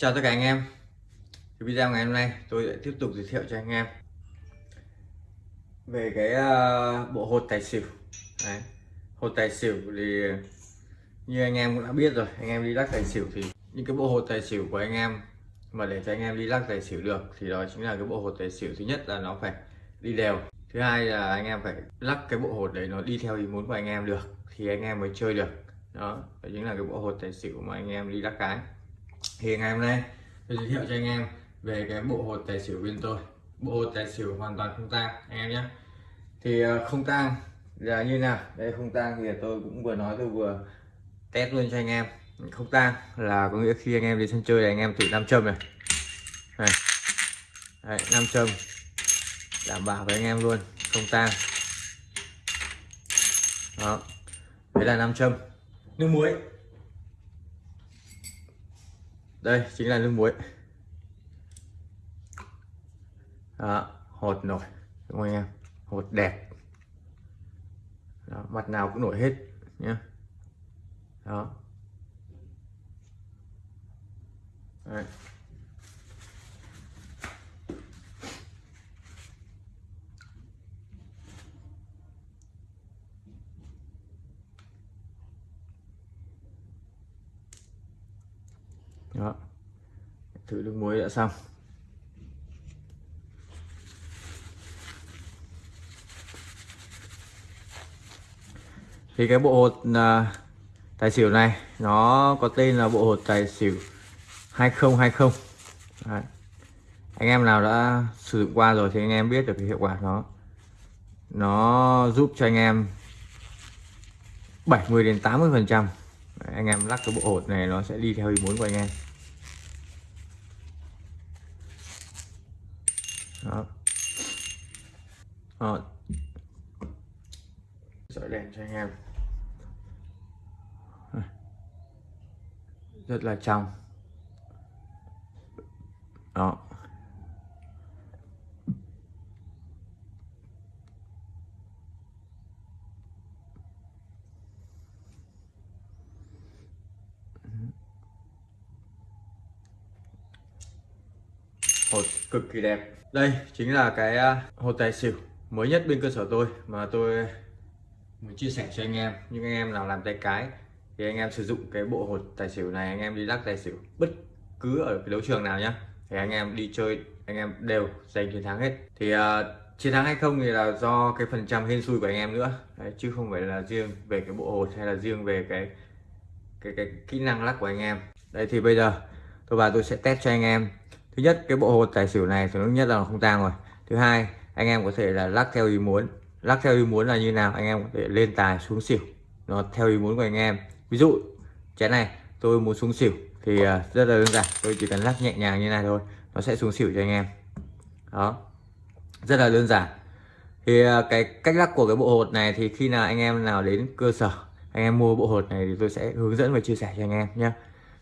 Chào tất cả anh em. Thì video ngày hôm nay tôi sẽ tiếp tục giới thiệu cho anh em về cái uh, bộ hột tài xỉu. Đấy. hột tài xỉu thì như anh em cũng đã biết rồi anh em đi lắc tài xỉu thì những cái bộ hột tài xỉu của anh em mà để cho anh em đi lắc tài xỉu được thì đó chính là cái bộ hột tài xỉu thứ nhất là nó phải đi đều. Thứ hai là anh em phải lắc cái bộ hột đấy nó đi theo ý muốn của anh em được thì anh em mới chơi được. Đó, đó chính là cái bộ hột tài xỉu mà anh em đi lắc cái thì ngày hôm nay tôi giới thiệu cho anh em về cái bộ hột tài xỉu bên tôi. Bộ hột tài xỉu hoàn toàn không tang anh em nhé. Thì ờ, không tang là như nào? Đây không tang thì tôi cũng vừa nói tôi vừa test luôn cho anh em. Không tang là có nghĩa khi anh em đi sân chơi thì anh em thử nam châm này. Này. Đấy, nam châm. Đảm bảo với anh em luôn không tang. Đó. Đấy là nam châm. Nước muối đây chính là nước muối. Đó, hột nổi đúng không anh em? Hột đẹp. Đó, mặt nào cũng nổi hết nhé đó. Đấy. Đó. Thử nước muối đã xong. Thì cái bộ hột à, tài xỉu này nó có tên là bộ hột tài xỉu 2020 Đấy. anh em nào đã sử dụng qua rồi thì anh em biết được cái hiệu quả nó. Nó giúp cho anh em 70 đến 80 phần trăm. Anh em lắc cái bộ hột này nó sẽ đi theo ý muốn của anh em. Đó. Đó sợi đèn cho anh em. Rất là trong. Đó hột cực kỳ đẹp. Đây chính là cái à, hột tài xỉu mới nhất bên cơ sở tôi mà tôi muốn chia sẻ cho anh em. Những anh em nào làm tay cái thì anh em sử dụng cái bộ hột tài xỉu này anh em đi lắc tài xỉu bất cứ ở cái đấu trường nào nhá thì anh em đi chơi anh em đều giành chiến thắng hết. Thì uh, chiến thắng hay không thì là do cái phần trăm hên xui của anh em nữa. Đấy, chứ không phải là riêng về cái bộ hột hay là riêng về cái cái cái kỹ năng lắc của anh em. Đây thì bây giờ tôi và tôi sẽ test cho anh em thứ nhất, cái bộ hột tài xỉu này thứ nhất là nó không tang rồi. Thứ hai, anh em có thể là lắc theo ý muốn. Lắc theo ý muốn là như nào? Anh em có thể lên tài xuống xỉu. Nó theo ý muốn của anh em. Ví dụ, chén này, tôi muốn xuống xỉu thì à, rất là đơn giản. Tôi chỉ cần lắc nhẹ nhàng như này thôi, nó sẽ xuống xỉu cho anh em. Đó. Rất là đơn giản. Thì à, cái cách lắc của cái bộ hột này thì khi nào anh em nào đến cơ sở, anh em mua bộ hột này thì tôi sẽ hướng dẫn và chia sẻ cho anh em nhé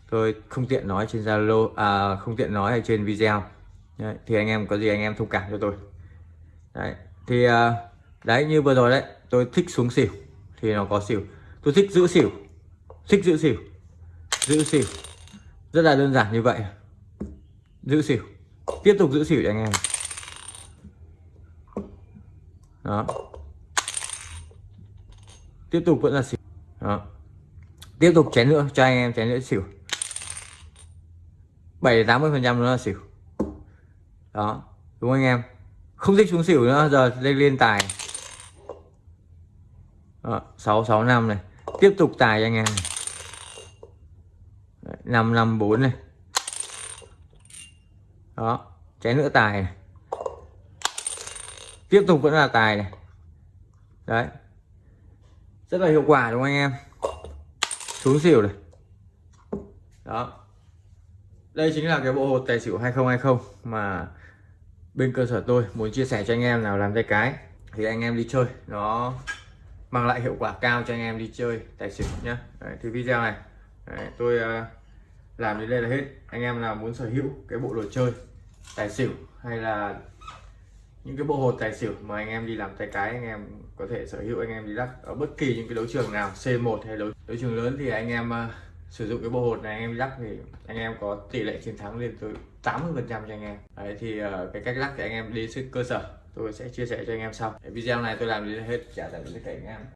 tôi không tiện nói trên zalo à, không tiện nói ở trên video. Đấy, thì anh em có gì anh em thông cảm cho tôi. Đấy thì à, đấy như vừa rồi đấy tôi thích xuống xỉu thì nó có xỉu. Tôi thích giữ xỉu thích giữ xỉu giữ xỉu. Rất là đơn giản như vậy. Giữ xỉu tiếp tục giữ xỉu cho anh em. Đó. Tiếp tục vẫn là xỉu. Đó. Tiếp tục chén nữa cho anh em chén nữa xỉu. 7 80 phần trăm nó là xỉu. Đó, đúng không anh em? Không thích xuống xỉu nữa, giờ lên lên tài. Sáu sáu, năm này. Tiếp tục tài cho anh em năm năm, bốn này. Đó chén nữa tài này. tiếp tục vẫn là tài này. Đấy. Rất là hiệu quả, đúng không anh em? Xuống xỉu này. Đó đây chính là cái bộ hột tài xỉu 2020 mà bên cơ sở tôi muốn chia sẻ cho anh em nào làm tay cái thì anh em đi chơi. Nó mang lại hiệu quả cao cho anh em đi chơi tài xỉu nhá. Đấy, thì video này đấy, tôi uh, làm đến đây là hết. Anh em nào muốn sở hữu cái bộ đồ chơi tài xỉu hay là những cái bộ hột tài xỉu mà anh em đi làm tay cái anh em có thể sở hữu anh em đi lắc ở bất kỳ những cái đấu trường nào C1 hay đấu, đấu trường lớn thì anh em uh, sử dụng cái bộ hột này anh em lắc thì anh em có tỷ lệ chiến thắng lên tới 80 phần trăm cho anh em. Đấy thì uh, cái cách lắc thì anh em đi sức cơ sở. Tôi sẽ chia sẻ cho anh em sau. Cái video này tôi làm đến hết trả lại tất cả anh em.